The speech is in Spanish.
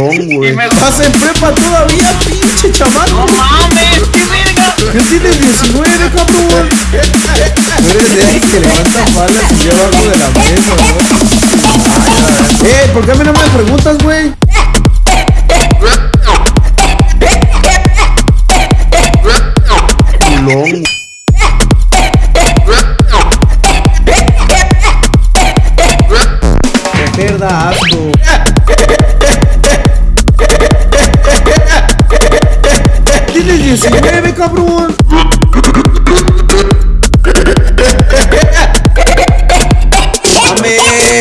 Vas en prepa todavía, pinche chamaco. No mames, qué verga. ¿Qué tienes 19, cabrón? Tú eres de ahí que levanta palas y lleva algo de la mesa, ¿no? Eh, ¿por qué a mí no me preguntas, güey? Culón. Coger da asco. 19, cabrón. Amén.